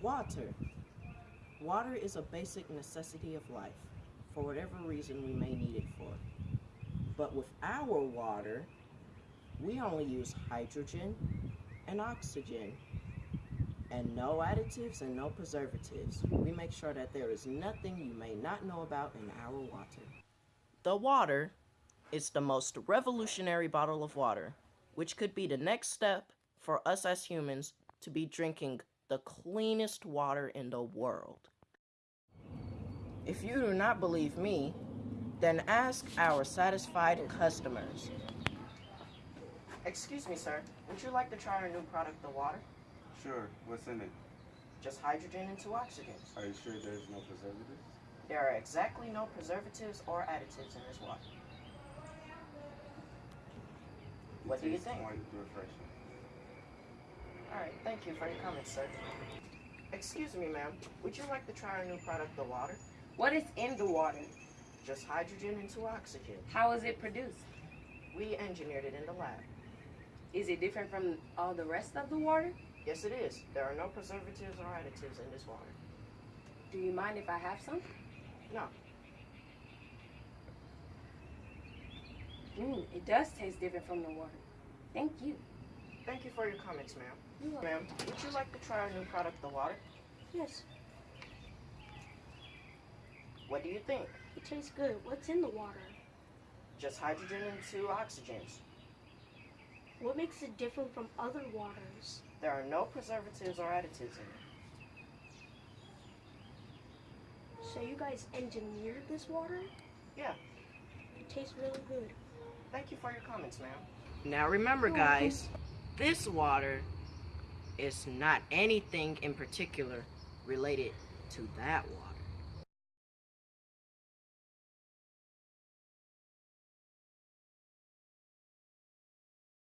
Water. Water is a basic necessity of life, for whatever reason we may need it for. But with our water, we only use hydrogen and oxygen, and no additives and no preservatives. We make sure that there is nothing you may not know about in our water. The water is the most revolutionary bottle of water, which could be the next step for us as humans to be drinking the cleanest water in the world. If you do not believe me, then ask our satisfied customers. Excuse me, sir. Would you like to try our new product, the water? Sure. What's in it? Just hydrogen and two oxygens. Are you sure there's no preservatives? There are exactly no preservatives or additives in this water. What do you think? Quite refreshing. Thank you for your comments, sir. Excuse me, ma'am. Would you like to try our new product, the water? What is in the water? Just hydrogen and two oxygen. How is it produced? We engineered it in the lab. Is it different from all the rest of the water? Yes, it is. There are no preservatives or additives in this water. Do you mind if I have some? No. Mm, it does taste different from the water. Thank you. Thank you for your comments, ma'am. Ma'am, would you like to try our new product, the water? Yes, What do you think? it tastes good. What's in the water? Just hydrogen and two oxygens. What makes it different from other waters? There are no preservatives or additives in it. So you guys engineered this water? Yeah. It tastes really good. Thank you for your comments, ma'am. Now remember, guys, this water is not anything in particular related to that water.